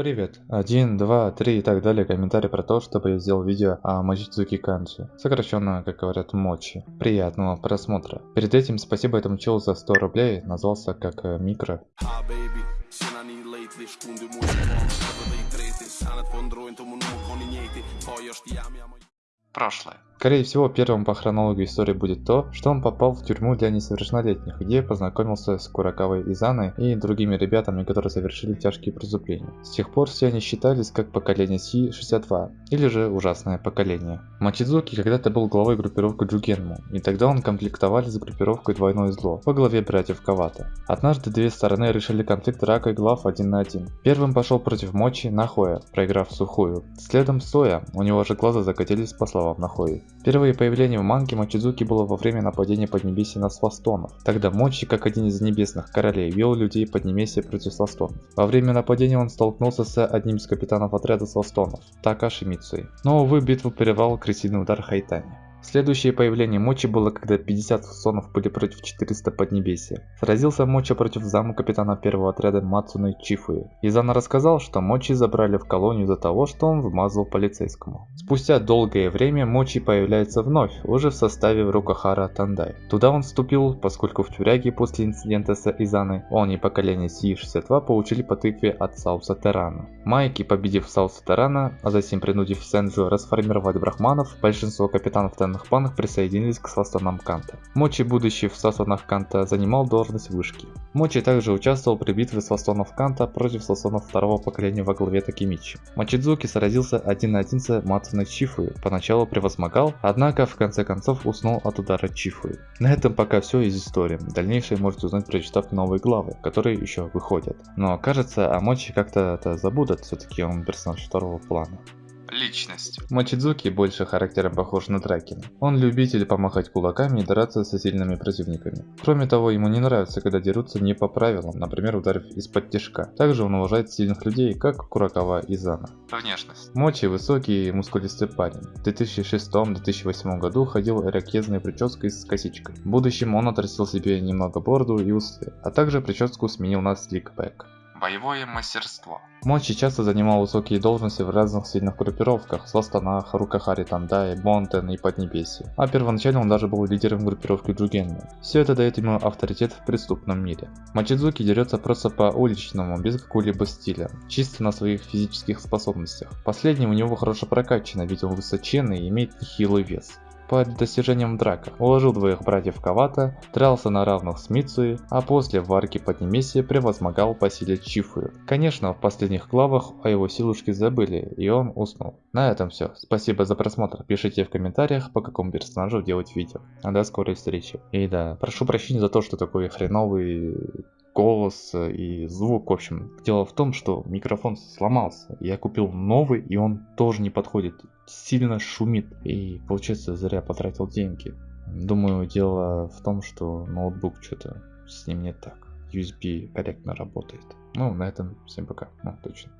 Привет. Один, два, три и так далее комментарий про то, чтобы я сделал видео о Мочидзуки Канджи. Сокращенно, как говорят, Мочи. Приятного просмотра. Перед этим спасибо этому челу за 100 рублей. Назвался как э, Микро. Прошлое. Скорее всего, первым по хронологии истории будет то, что он попал в тюрьму для несовершеннолетних, где познакомился с Куракавой Изаной и другими ребятами, которые совершили тяжкие преступления. С тех пор все они считались как поколение Си-62, или же ужасное поколение. Мачидзуки когда-то был главой группировки Джугенму, и тогда он комплектовали с группировкой Двойное Зло во главе братьев Кавата. Однажды две стороны решили конфликт рака и глав один на один. Первым пошел против Мочи Нахоя, проиграв сухую. Следом Соя, у него же глаза закатились по словам Нахои. Впервые появление в манге Мочидзуки было во время нападения Поднебесья на Свастонов. Тогда Мочи, как один из небесных королей, вел людей Поднебесья против Свастонов. Во время нападения он столкнулся с одним из капитанов отряда Свастонов, Такаши Мицуи. Но, увы, битву перервал крысиный удар Хайтани. Следующее появление Мочи было, когда 50 фасонов были против 400 Поднебесья. Сразился Мочи против заму капитана первого отряда Мацуны Чифуи. Изана рассказал, что Мочи забрали в колонию за того, что он вмазал полицейскому. Спустя долгое время Мочи появляется вновь, уже в составе Рукахара Тандай. Туда он вступил, поскольку в тюряге после инцидента с Изаной он и поколение Си-62 получили по тыкве от Сауса Терана. Майки, победив Сауса Терана, а затем принудив Сенджу расформировать брахманов, большинство капитанов Тан данных планах присоединились к составам Канта. Мочи, будучи в составах Канта, занимал должность вышки. Мочи также участвовал при битве составов Канта против составов второго поколения во главе Такимичи. Мочидзуки сразился один на один с Мацуной Чифуи, поначалу превозмогал, однако в конце концов уснул от удара Чифуи. На этом пока все из истории, дальнейшее можете узнать прочитав новые главы, которые еще выходят. Но кажется, о Мочи как-то это забудут, все-таки он персонаж второго плана личность. Мачидзуки больше характером похож на Дракина. Он любитель помахать кулаками и драться со сильными противниками. Кроме того, ему не нравится, когда дерутся не по правилам, например, ударив из-под тяжка. Также он уважает сильных людей, как Куракава и Зана. Внешность. Мочи высокий и мускулистый парень. В 2006-2008 году ходил ирокезной прической с косичкой. В будущем он отрастил себе немного бороду и усы, а также прическу сменил на сликбэк. Боевое мастерство. Мочи часто занимал высокие должности в разных сильных группировках, Сластанах, Рукахари Тандай, Бонтен и Поднебесье. А первоначально он даже был лидером группировки Джугенму. Все это дает ему авторитет в преступном мире. Мачидзуки дерется просто по уличному, без какого-либо стиля, чисто на своих физических способностях. Последнее у него хорошо прокачано, ведь он высоченный и имеет нехилый вес по достижениям драка. Уложил двоих братьев Кавата, дрался на равных с Мицуи, а после в арке Поднемесья превозмогал по силе Чифую. Конечно, в последних главах о его силушке забыли, и он уснул. На этом все. Спасибо за просмотр. Пишите в комментариях, по какому персонажу делать видео. А до скорой встречи. И да, прошу прощения за то, что такой хреновый голос и звук, в общем. Дело в том, что микрофон сломался. Я купил новый, и он тоже не подходит. Сильно шумит. И получается, зря потратил деньги. Думаю, дело в том, что ноутбук что-то с ним не так. USB корректно работает. Ну, на этом всем пока. Ну, точно.